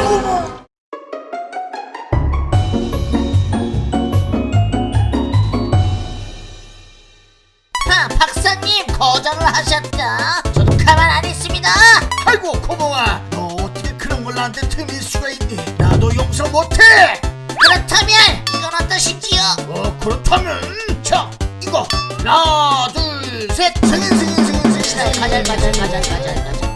아이고 뭐. 하, 박사님 거절을 하셨다. 저도 가만 안 있습니다. 아이고 고봉아 너 어떻게 그런 걸 나한테 틀릴 수가 있니 나도 용서 못해 그렇다면 이건 어떠시지요? 어 그렇다면 자 이거 하나 둘셋 승인 승인 승인 승인 가절 가절 가절 가절 가절.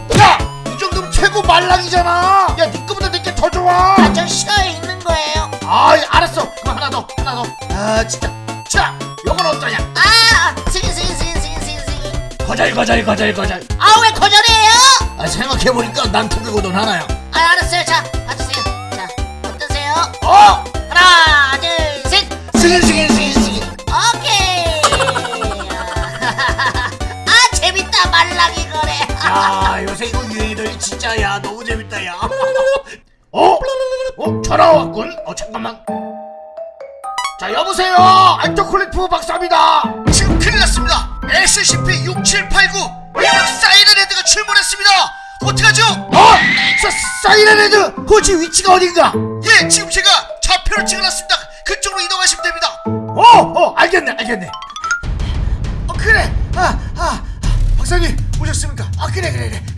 말랑이잖아 야네 거보다 내게 더 좋아 가절 싫어에 있는 거예요. 아이 알았어 그럼 하나 더 하나 더아 진짜 자 요건 어떠냐 아, 승인 승인 승인 승인 승인. 거절 거절 거절 거절 아 왜 거절해요? 아 생각해보니까 난 두 개고 넌 하나야 아 알았어요. 자 받으세요. 자 어떠세요? 어 하나 둘 셋. 승인 승인 승인 야 요새 이거 유행이들 진짜 야 너무 재밌다 야. 어? 어? 전화 왔군. 어 잠깐만. 자 여보세요. 알토콜리프 박사입니다. 지금 큰일 났습니다. SCP-6789 일본 사이렌헤드가 출몰했습니다. 어떡하죠? 어? 사, 사이렌헤드 그곳이 위치가 어딘가? 예 지금 제가 좌표를 찍어놨습니다. 그쪽으로 이동하시면 됩니다. 어? 어 알겠네 알겠네. 어 그래. 아, 아,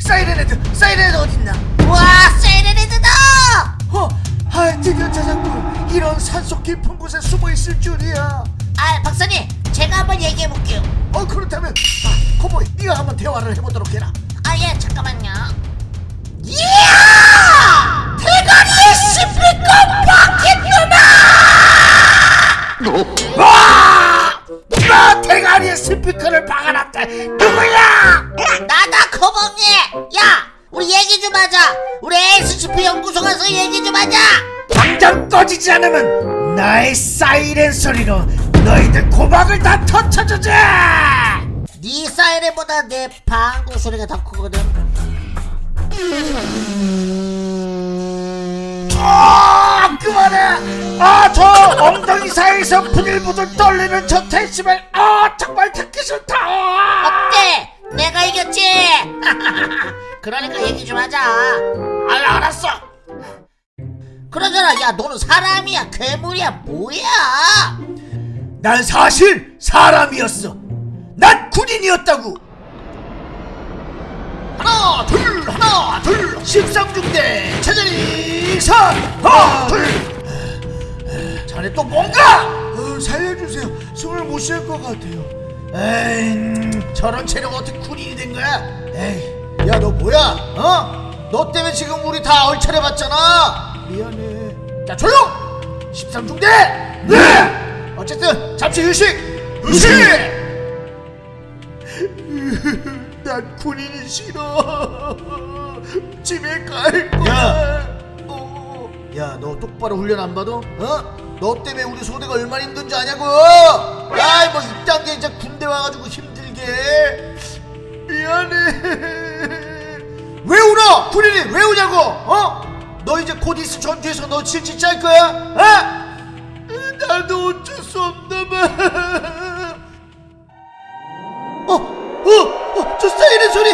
사이렌 헤드 사이렌 헤드 어딨나 와 세레레드다. 어, 아 드디어 찾았군 이런 산속 깊은 곳에 숨어 있을 줄이야 아 박사님 제가 한번 얘기해 볼게요. 어 그렇다면 아 코보이 네가 한번 대화를 해보도록 해라 아 예 잠깐만요. 이야 대가리에 씹힐까 박혔구나. 와! 누가 대가리에 스피커를 박아놨다 누구야 하자. 당장 꺼지지 않으면 나의 사이렌 소리로 너희들 고막을 다 터쳐주자 네 사이렌보다 내 방구 소리가 더 크거든. 아 그만해 아 저 엉덩이 사이에서 부들부들 떨리는 저 데시벨 아 정말 듣기 싫다 어때? 내가 이겼지? 그러니까 얘기 좀 하자. 아 알았어 그러잖아. 야 너는 사람이야 괴물이야 뭐야? 난 사실 사람이었어. 난 군인이었다고. 하나 둘 하나 둘. 십상중대 제자리 선 하나 둘. 자네 또 뭔가? 어, 살려주세요. 숨을 못 쉴 것 같아요. 에이 음, 저런 체력 어떻게 군인이 된 거야? 에이 야 너 뭐야? 어? 너 때문에 지금 우리 다 얼차려 봤잖아 미안해. 자 조용 십상중대! 네! 어쨌든 잠시 휴식! 휴식! 난 군인이 싫어. 집에 갈 거야. 야! 너 똑바로 훈련 안 받아? 어? 너 때문에 우리 소대가 얼마나 힘든지 아냐고? 아이 뭐 이딴 게 이제 군대 와가지고 힘들게. 미안해. 왜 울어? 군인이 왜 우냐고? 어? 너 이제 곧 있을 전투에서 너 질질 짤 거야 어? 나도 어쩔 수 없나 봐 어, 어, 어, 저 사이렌 소리!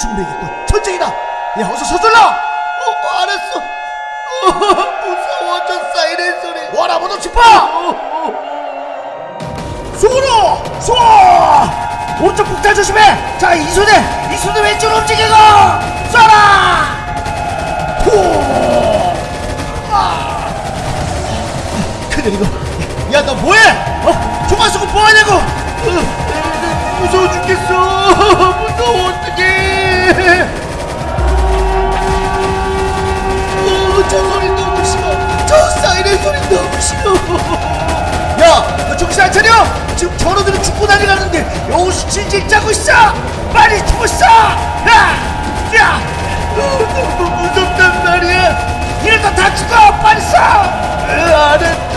준비겠군. 전쟁이다! 야, 어서 서둘러! 어, 어, 알았어. 어, 무서워, 저 사이렌 소리. 와라, 모두 집어! 쏘로! 쏘! 오른쪽 폭탄 조심해! 자, 이 손에, 이 손에 왼쪽으로 움직이고! 쏘라! 뭐하냐고! 어, 무서워 죽겠어. 무서워 어떡해. 어, 저 소리 너무 싫어. 저 사이렌 소리 너무 싫어. 야, 너 정신 안 차려? 지금 전우들은 죽고 다니라는데 여기서 질질 짜고 있어? 빨리 죽고 있어! 야, 야! 어, 너무 무섭단 말이야. 이러다 다 죽어! 빨리 쏴! 어, 알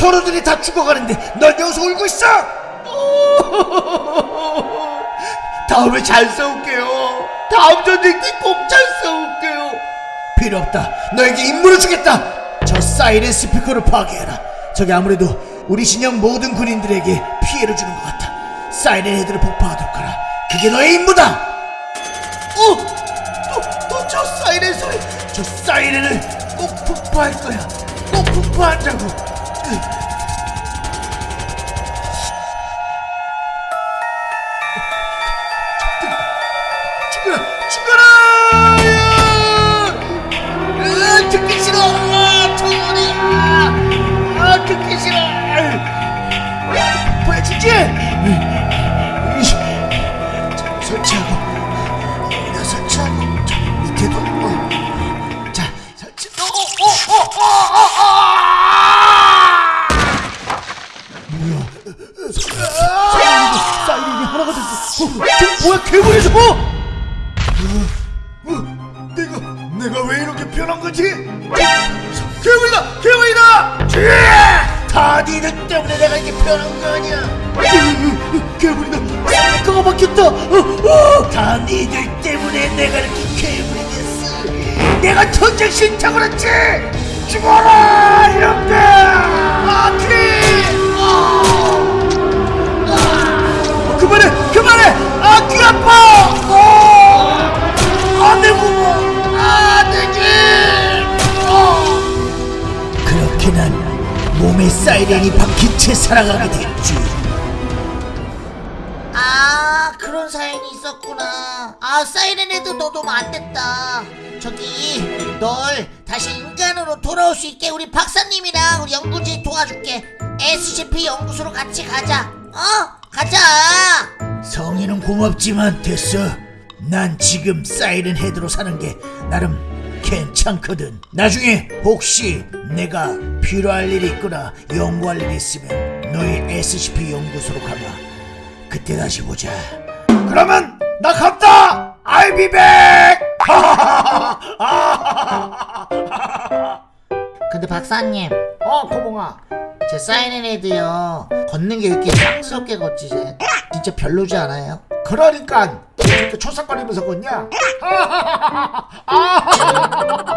초로들이 다 죽어가는데 넌 여기서 울고 있어? 어, 다음에 잘 싸울게요. 다음 전쟁 때꼭잘 싸울게요. 필요 없다. 너에게 임무를 주겠다. 저 사이렌 스피커를 파괴해라. 저게 아무래도 우리 진영 모든 군인들에게 피해를 주는 것 같아. 사이렌 헤드를 폭파하도록 하라. 그게 너의 임무다. 어, 또, 또 저 사이렌 소리. 저 사이렌을 꼭 폭파할 거야. 꼭 폭파한다고. 으. 죽어라, 죽어라! 저 뭐야, 괴물이 저거! 어, 내가 내가 왜 이렇게 변한 거지? 괴물이다! 괴물이다! 쥐! 다 니들 때문에 내가 이렇게 변한 거 아니야? 괴물이다! 스피커가 바뀌었다! 어, 어, 다 니들 때문에 내가 이렇게 괴물이 됐어! 내가 전쟁 그랬지! 죽어라! 이놈들! 아키! 그만해! 그만해! 아, 귀 아파! 어! 아, 내 부모! 집! 어! 그렇게 난 몸에 사이렌이 박힌 채 살아가게 됐지. 아 그런 사연이 있었구나 아 사이렌에도 너도 안 됐다 저기 널 다시 인간으로 돌아올 수 있게 우리 박사님이랑 우리 연구진 도와줄게 SCP 연구소로 같이 가자 어? 가자 성의는 고맙지만 됐어. 난 지금 사이렌 헤드로 사는 게 나름 괜찮거든. 나중에 혹시 내가 필요할 일이 있거나 연구할 일이 있으면 너희 SCP 연구소로 가봐. 그때 다시 보자. 그러면 나 갔다. I'll be back. 근데 박사님 어, 고봉아. 제 사이렌헤드요 걷는 게 이렇게 쌍스럽게 걷지 제 진짜 별로지 않아요? 그러니까 이렇게 초상거리면서 걷냐?